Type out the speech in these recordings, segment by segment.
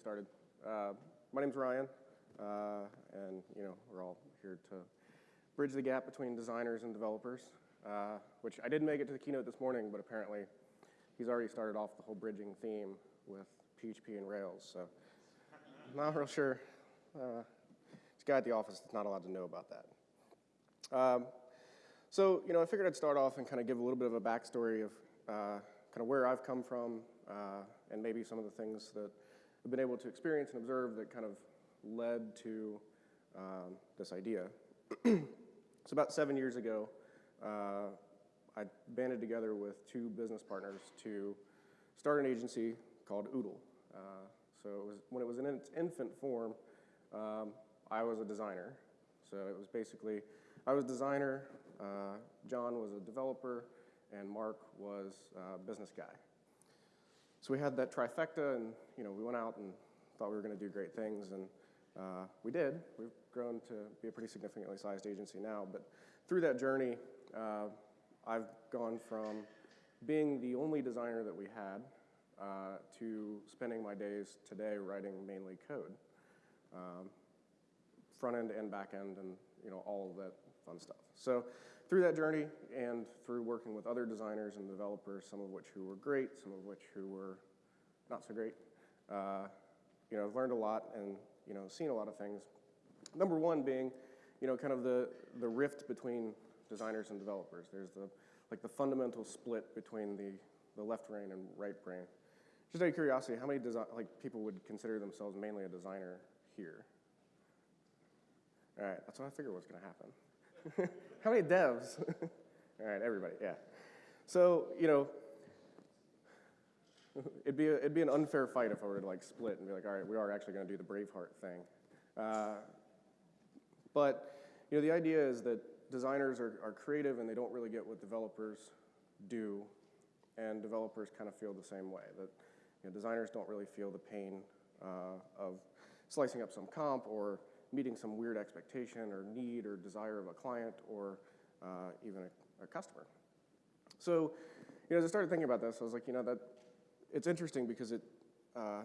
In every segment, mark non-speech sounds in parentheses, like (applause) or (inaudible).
started. Uh, my name's Ryan, uh, and you know we're all here to bridge the gap between designers and developers. Uh, which I didn't make it to the keynote this morning, but apparently he's already started off the whole bridging theme with PHP and Rails. So I'm (laughs) not real sure. Uh, this guy at the office is not allowed to know about that. Um, so you know, I figured I'd start off and kind of give a little bit of a backstory of uh, kind of where I've come from uh, and maybe some of the things that I've been able to experience and observe that kind of led to um, this idea. (clears throat) so about seven years ago, uh, I banded together with two business partners to start an agency called Oodle. Uh, so it was, when it was in its infant form, um, I was a designer. So it was basically, I was designer, uh, John was a developer, and Mark was a business guy. So we had that trifecta, and you know, we went out and thought we were going to do great things, and uh, we did. We've grown to be a pretty significantly sized agency now, but through that journey, uh, I've gone from being the only designer that we had uh, to spending my days today writing mainly code, um, front end and back end, and you know all of that fun stuff. So through that journey and through working with other designers and developers, some of which who were great, some of which who were not so great, uh, you know, I've learned a lot and you know seen a lot of things. Number one being, you know, kind of the the rift between designers and developers. There's the like the fundamental split between the, the left brain and right brain. Just out of curiosity, how many like people would consider themselves mainly a designer here? All right, that's what I figured was going to happen. (laughs) how many devs? (laughs) All right, everybody, yeah. So you know, it'd be a, it'd be an unfair fight if I were to like split and be like, all right, we are actually going to do the Braveheart thing. Uh, but you know, the idea is that designers are, are creative and they don't really get what developers do, and developers kind of feel the same way. That you know, designers don't really feel the pain uh, of slicing up some comp or meeting some weird expectation or need or desire of a client or uh, even a, a, customer. So, you know, as I started thinking about this, I was like, you know, that it's interesting because it uh,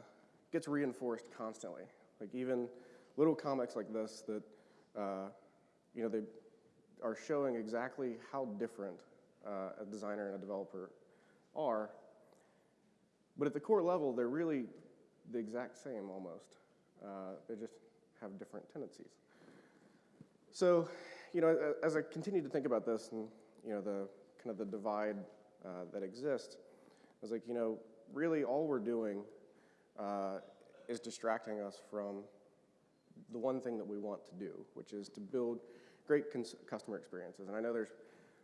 gets reinforced constantly. Like even little comics like this that, uh, you know, they are showing exactly how different uh, a designer and a developer are. But at the core level, they're really the exact same almost. Uh, they just have different tendencies. So, you know, as I continue to think about this and, you know, the kind of the divide uh, that exists, I was like, you know, really all we're doing uh, is distracting us from the one thing that we want to do, which is to build great customer experiences. And I know there's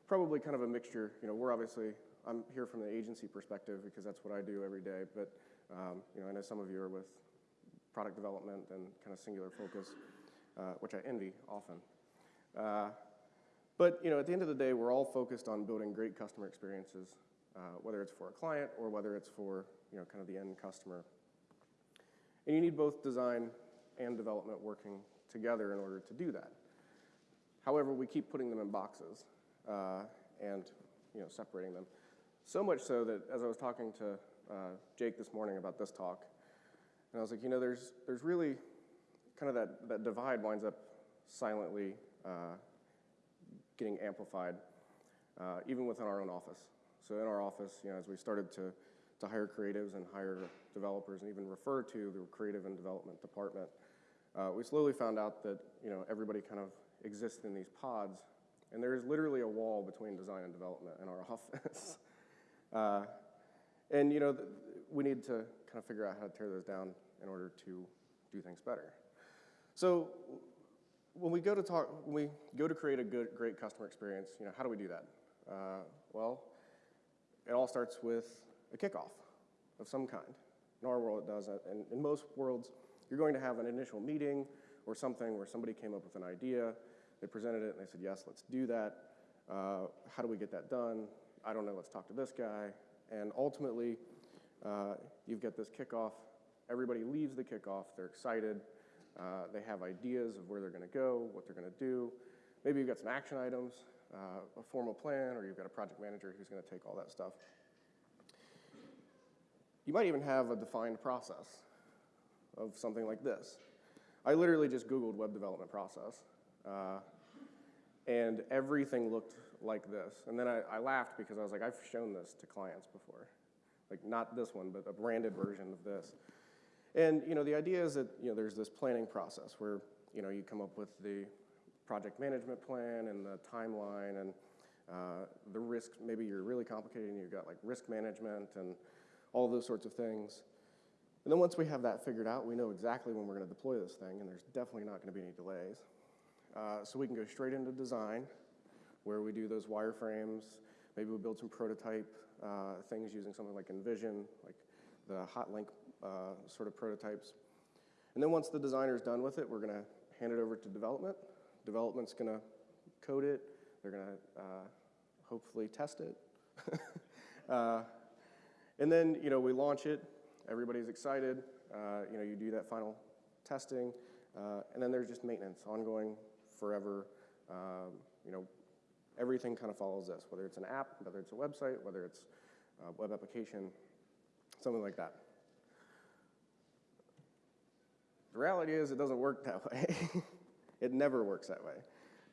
probably kind of a mixture. You know, we're obviously, I'm here from the agency perspective because that's what I do every day. But, um, you know, I know some of you are with product development and kind of singular focus, uh, which I envy often. Uh, but, you know, at the end of the day, we're all focused on building great customer experiences, uh, whether it's for a client or whether it's for, you know, kind of the end customer. And you need both design and development working together in order to do that. However, we keep putting them in boxes uh, and you know, separating them. So much so that as I was talking to uh, Jake this morning about this talk, and I was like, you know, there's, there's really kind of that, that divide winds up silently uh, getting amplified, uh, even within our own office. So in our office, you know, as we started to, to hire creatives and hire developers and even refer to the creative and development department, uh, we slowly found out that, you know, everybody kind of exists in these pods, and there is literally a wall between design and development in our (laughs) office. uh, and you know, we need to kind of figure out how to tear those down in order to do things better. So when we go to talk, when we go to create a good, great customer experience, you know, how do we do that? Uh, well, it all starts with a kickoff of some kind. In our world, it does. And in most worlds, you're going to have an initial meeting or something where somebody came up with an idea, they presented it and they said, yes, let's do that. Uh, how do we get that done? I don't know, let's talk to this guy. And ultimately, uh, you've got this kickoff. Everybody leaves the kickoff, they're excited. Uh, they have ideas of where they're gonna go, what they're gonna do. Maybe you've got some action items, uh, a formal plan, or you've got a project manager who's gonna take all that stuff. You might even have a defined process. of something like this. I literally just Googled web development process, uh, and everything looked like this. And then I, I laughed because I was like, I've shown this to clients before. Like, not this one, but a branded version of this. And, you know, the idea is that, you know, there's this planning process where, you know, you come up with the project management plan and the timeline and uh, the risk, maybe you're really complicated and you've got like risk management and all those sorts of things. And then once we have that figured out, we know exactly when we're going to deploy this thing, and there's definitely not going to be any delays. Uh, so we can go straight into design, where we do those wireframes. Maybe we build some prototype uh, things using something like InVision, like the Hotlink uh, sort of prototypes. And then once the designer's done with it, we're going to hand it over to development. Development's going to code it. They're going to uh, hopefully test it. (laughs) Uh, and then, you know, we launch it. Everybody's excited. Uh, you know, you do that final testing. Uh, and then there's just maintenance, ongoing, forever. Um, you know, everything kind of follows this, whether it's an app, whether it's a website, whether it's a web application, something like that. The reality is it doesn't work that (laughs) way. it never works that way.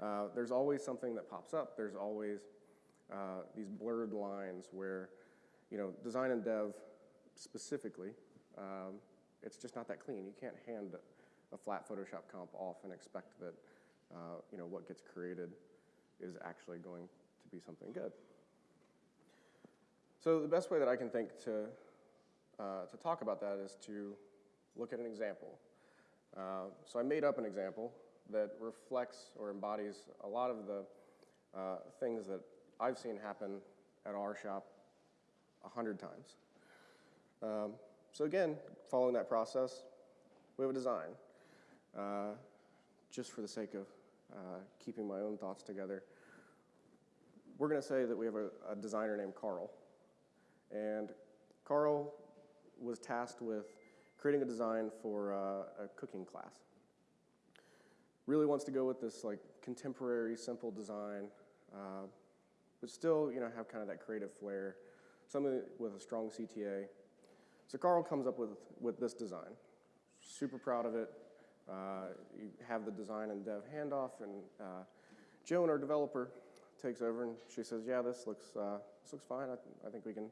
Uh, there's always something that pops up. There's always uh, these blurred lines where, you know, design and dev specifically, um, it's just not that clean. You can't hand a flat Photoshop comp off and expect that, uh, you know, what gets created is actually going to be something good. So the best way that I can think to, uh, to talk about that is to look at an example. Uh, so I made up an example that reflects or embodies a lot of the uh, things that I've seen happen at our shop a hundred times. Um, so again, following that process, we have a design. Uh, just for the sake of uh, keeping my own thoughts together, we're going to say that we have a, a, designer named Carl. And Carl was tasked with creating a design for uh, a cooking class. Really wants to go with this like contemporary, simple design, uh, but still, you know, have kind of that creative flair, something with a strong CTA. So Carl comes up with, with this design. Super proud of it. Uh, you have the design and dev handoff, and uh, Joan, our developer, takes over and she says, "Yeah, this looks uh, this looks fine. I, I, think we can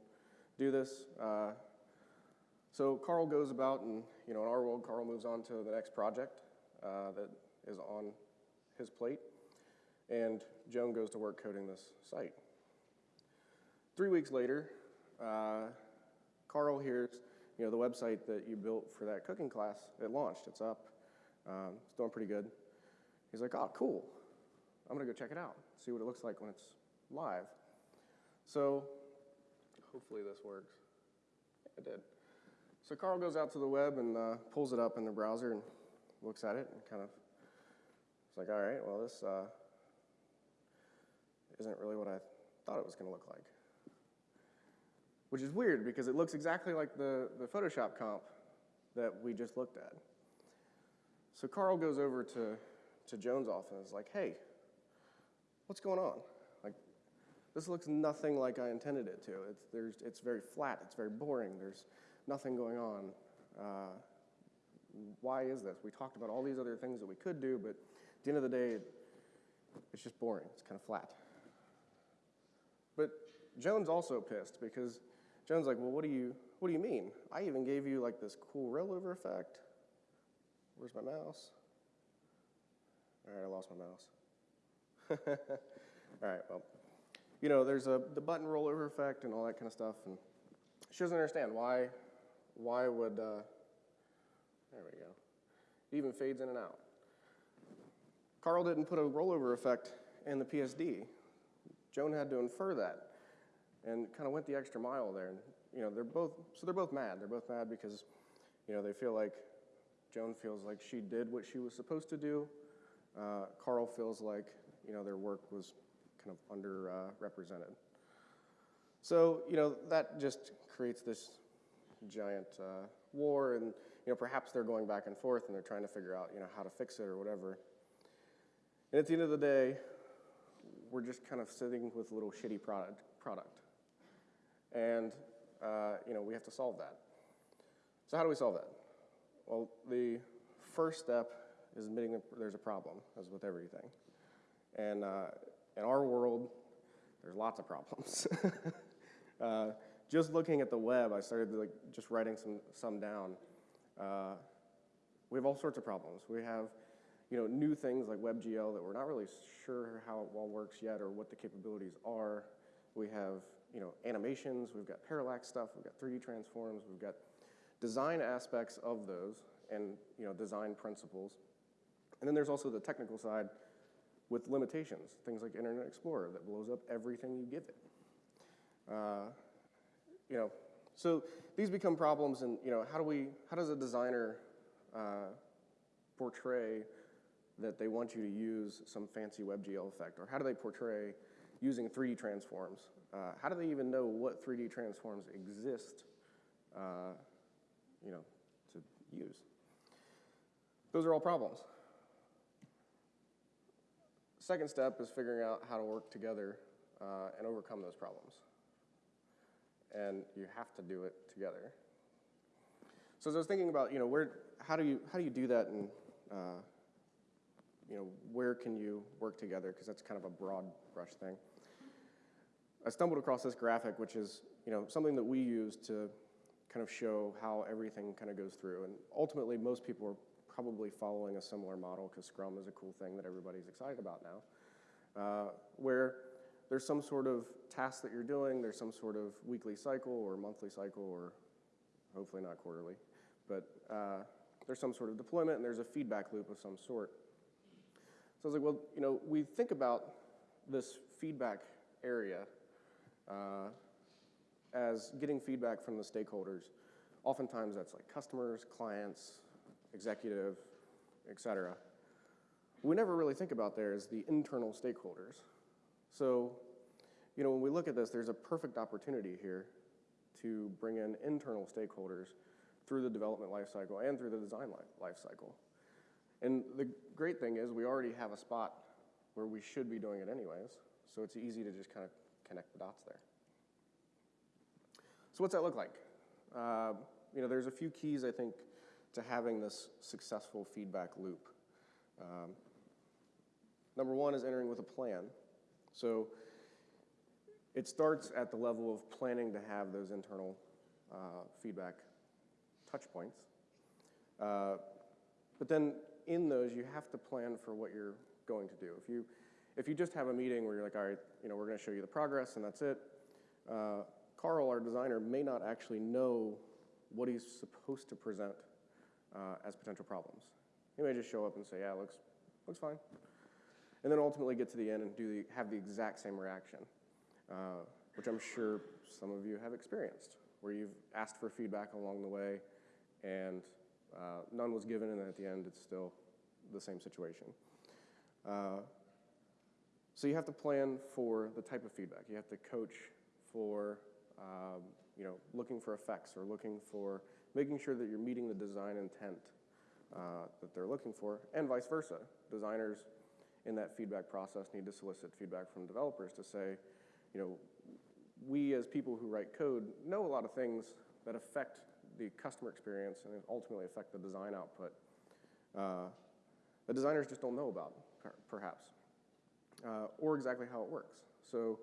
do this." So Carl goes about, and you know, in our world, Carl moves on to the next project that is on his plate, and Joan goes to work coding this site. Three weeks later, uh, Carl hears, you know, the website that you built for that cooking class, it launched, it's up, um, it's doing pretty good. He's like, oh, cool. I'm gonna go check it out, see what it looks like when it's live. So hopefully this works. It did. So Carl goes out to the web and uh, pulls it up in the browser and looks at it and kind of, it's like, all right, well, this uh, isn't really what I thought it was gonna look like. Which is weird because it looks exactly like the, the Photoshop comp that we just looked at. So Carl goes over to, to Joan's office and is like, hey, what's going on? Like, this looks nothing like I intended it to. It's, there's, it's very flat, it's very boring, there's nothing going on. Uh, why is this? We talked about all these other things that we could do, but at the end of the day, it, it's just boring, it's kind of flat. But Joan's also pissed because Joan's like, well, what do you, what do you mean? I even gave you like this cool rollover effect. Where's my mouse? All right, I lost my mouse. (laughs) all right, well, you know, there's a the button rollover effect and all that kind of stuff, and she doesn't understand why, why would, uh, there we go. It even fades in and out. Carl didn't put a rollover effect in the PSD. Joan had to infer that and kind of went the extra mile there. And, you know, they're both, so they're both mad. They're both mad because, you know, they feel like Joan feels like she did what she was supposed to do. Uh, Carl feels like, you know, their work was kind of underrepresented. Uh, so, you know, that just creates this giant uh, war and, you know, perhaps they're going back and forth and they're trying to figure out, you know, how to fix it or whatever. And at the end of the day, we're just kind of sitting with a little shitty product. product. And, uh, you know, we have to solve that. So how do we solve that? Well, the first step is admitting that there's a problem, as with everything. And uh, in our world, there's lots of problems. (laughs) uh, just looking at the web, I started like just writing some some down. Uh, we have all sorts of problems. We have, you know, new things like WebGL that we're not really sure how it all works yet or what the capabilities are. We have, you know, animations. We've got parallax stuff. We've got 3D transforms. We've got design aspects of those and you know design principles. And then there's also the technical side with limitations, things like Internet Explorer that blows up everything you give it. Uh, you know, so these become problems, and you know, how do we, how does a designer uh, portray that they want you to use some fancy WebGL effect, or how do they portray using 3D transforms? Uh, how do they even know what 3D transforms exist, uh, you know, to use? Those are all problems. Second step is figuring out how to work together uh, and overcome those problems. And you have to do it together. So as I was thinking about, you know, where, how do you, how do you do that and, uh, you know, where can you work together? Because that's kind of a broad brush thing. I stumbled across this graphic, which is, you know, something that we use to kind of show how everything kind of goes through. And ultimately, most people are probably following a similar model because Scrum is a cool thing that everybody's excited about now, uh, where there's some sort of task that you're doing, there's some sort of weekly cycle or monthly cycle or hopefully not quarterly, but uh, there's some sort of deployment and there's a feedback loop of some sort. So I was like, well, you know, we think about this feedback area uh, as getting feedback from the stakeholders. Oftentimes that's like customers, clients, executive, et cetera. We never really think about there is the internal stakeholders. So, you know, when we look at this, there's a perfect opportunity here to bring in internal stakeholders through the development lifecycle and through the design lifecycle. And the great thing is we already have a spot where we should be doing it anyways, so it's easy to just kind of connect the dots there. So what's that look like? Uh, you know, there's a few keys I think to having this successful feedback loop. Um, number one is entering with a plan. So it starts at the level of planning to have those internal uh, feedback touch points. Uh, but then in those, you have to plan for what you're going to do. If you, if you just have a meeting where you're like, all right, you know, we're going to show you the progress and that's it, uh, Carl, our designer, may not actually know what he's supposed to present uh, as potential problems. He may just show up and say, yeah, looks, looks fine. And then ultimately get to the end and do the, have the exact same reaction, uh, which I'm sure some of you have experienced, where you've asked for feedback along the way and uh, none was given, and at the end it's still the same situation. Uh, so you have to plan for the type of feedback. You have to coach for, um, you know, looking for effects or looking for making sure that you're meeting the design intent uh, that they're looking for, and vice versa. Designers in that feedback process need to solicit feedback from developers to say, you know, we as people who write code know a lot of things that affect the customer experience and ultimately affect the design output. Uh, the designers just don't know about, perhaps, uh, or exactly how it works. So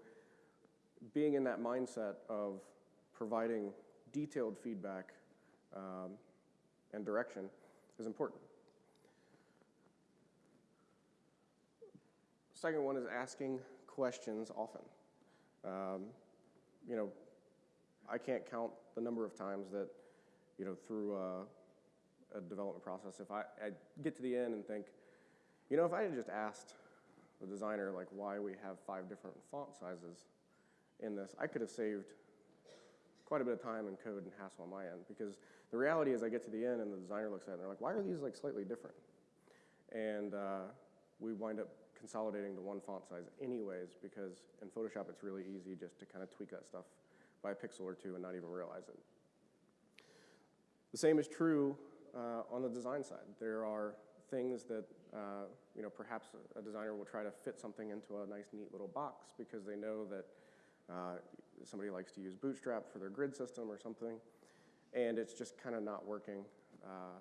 being in that mindset of providing detailed feedback um, and direction is important. Second one is asking questions often. Um, you know, I can't count the number of times that, you know, through a, a development process, if I, I, get to the end and think, you know, if I had just asked the designer like why we have five different font sizes in this, I could have saved quite a bit of time and code and hassle on my end because the reality is I get to the end and the designer looks at it and they're like, why are these like slightly different? And uh, we wind up consolidating to one font size anyways because in Photoshop it's really easy just to kind of tweak that stuff by a pixel or two and not even realize it. The same is true uh, on the design side. There are things that uh, you know perhaps a designer will try to fit something into a nice neat little box because they know that uh, somebody likes to use Bootstrap for their grid system or something, and it's just kind of not working uh,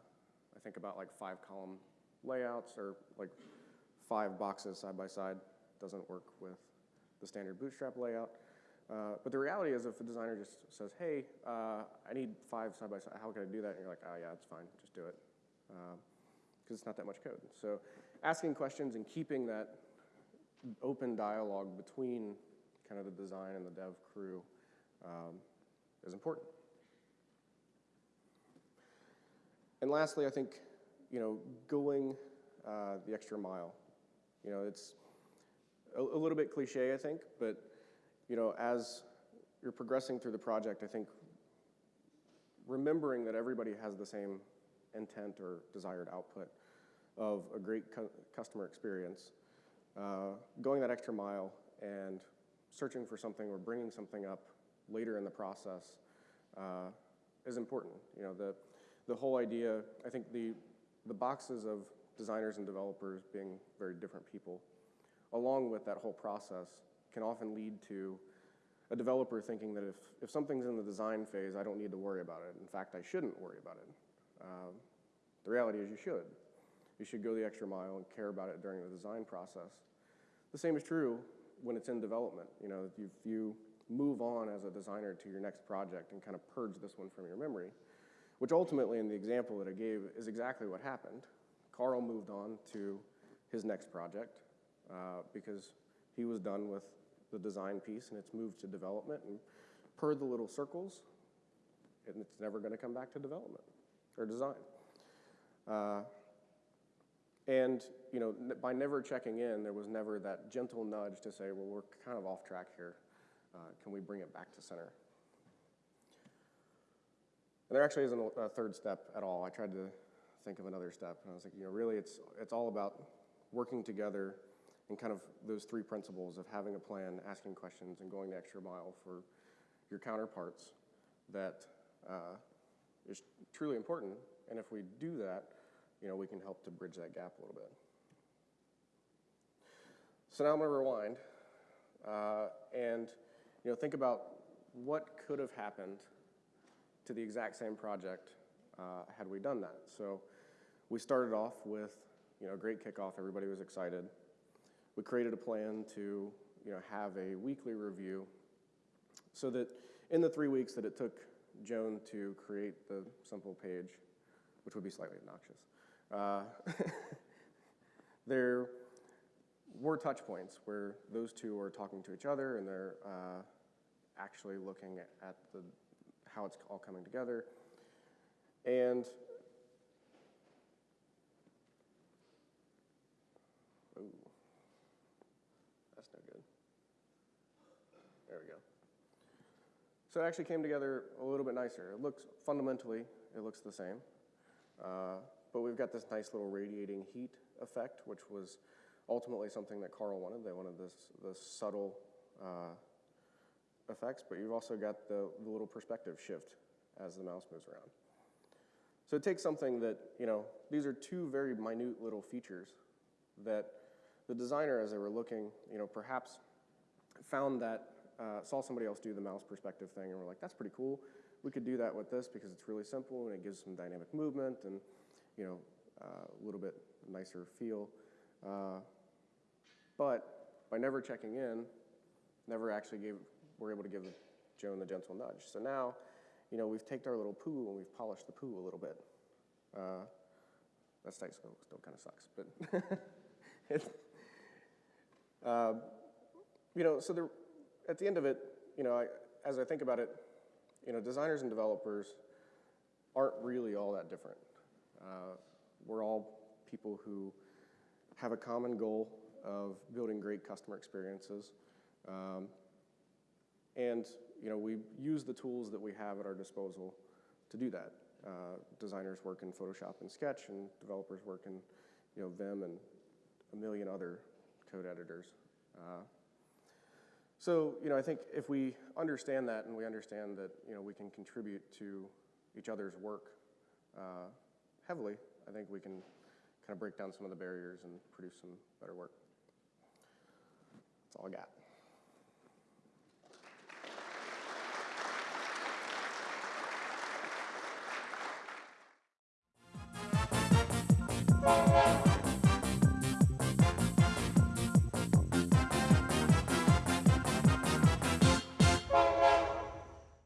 I think about like five column layouts or like five boxes side by side. Doesn't work with the standard bootstrap layout. Uh, but the reality is if a designer just says, hey, uh, I need five side by side, how can I do that? And you're like, oh yeah, it's fine, just do it. Because it's not that much code. So asking questions and keeping that open dialogue between kind of the design and the dev crew um, is important. And lastly, I think, you know, going uh, the extra mile. You know, it's a, a, little bit cliche, I think, but, you know, as you're progressing through the project, I think remembering that everybody has the same intent or desired output of a great cu customer experience, uh, going that extra mile and searching for something or bringing something up later in the process uh, is important. You know, the, the whole idea, I think the, the boxes of designers and developers being very different people, along with that whole process, can often lead to a developer thinking that if, if something's in the design phase, I don't need to worry about it. In fact, I shouldn't worry about it. Um, the reality is you should. You should go the extra mile and care about it during the design process. The same is true when it's in development. You know, if you move on as a designer to your next project and kind of purge this one from your memory, which ultimately in the example that I gave is exactly what happened. Carl moved on to his next project uh, because he was done with the design piece and it's moved to development and per the little circles, and it's never going to come back to development or design. Uh, and you know, by never checking in, there was never that gentle nudge to say, well, we're kind of off track here. Uh, can we bring it back to center? And there actually isn't a third step at all. I tried to think of another step, and I was like, you know, really, it's it's all about working together and kind of those three principles of having a plan, asking questions, and going the extra mile for your counterparts. That uh, is truly important. And if we do that, you know, we can help to bridge that gap a little bit. So now I'm going to rewind uh, and you know, think about what could have happened to the exact same project uh, had we done that. So we started off with you know, a great kickoff. Everybody was excited. We created a plan to you know, have a weekly review so that in the three weeks that it took Joan to create the simple page, which would be slightly obnoxious, uh, (laughs) there were touch points where those two are talking to each other and they're uh, actually looking at the, how it's all coming together. And ooh, that's no good. There we go. So it actually came together a little bit nicer. It looks fundamentally, it looks the same. Uh, but we've got this nice little radiating heat effect, which was ultimately something that Carl wanted. They wanted this, this subtle uh, effects, but you've also got the, the little perspective shift as the mouse moves around. So it takes something that, you know, these are two very minute little features that the designer, as they were looking, you know, perhaps found that, uh, saw somebody else do the mouse perspective thing and were like, that's pretty cool. We could do that with this because it's really simple and it gives some dynamic movement and, you know, uh, a little bit nicer feel. Uh, but by never checking in, never actually gave, were able to give Joan the gentle nudge. So now, you know, we've taken our little poo and we've polished the poo a little bit. Uh, that still, still kind of sucks, but (laughs) it, uh, you know, so the, at the end of it, you know, I, as I think about it, you know, designers and developers aren't really all that different. Uh, we're all people who have a common goal of building great customer experiences. Um, and you know, we use the tools that we have at our disposal to do that. Uh, designers work in Photoshop and Sketch, and developers work in you know, Vim and a million other code editors. Uh, so, you know, I think if we understand that and we understand that, you know, we can contribute to each other's work uh, heavily, I think we can kind of break down some of the barriers and produce some better work. That's all I got.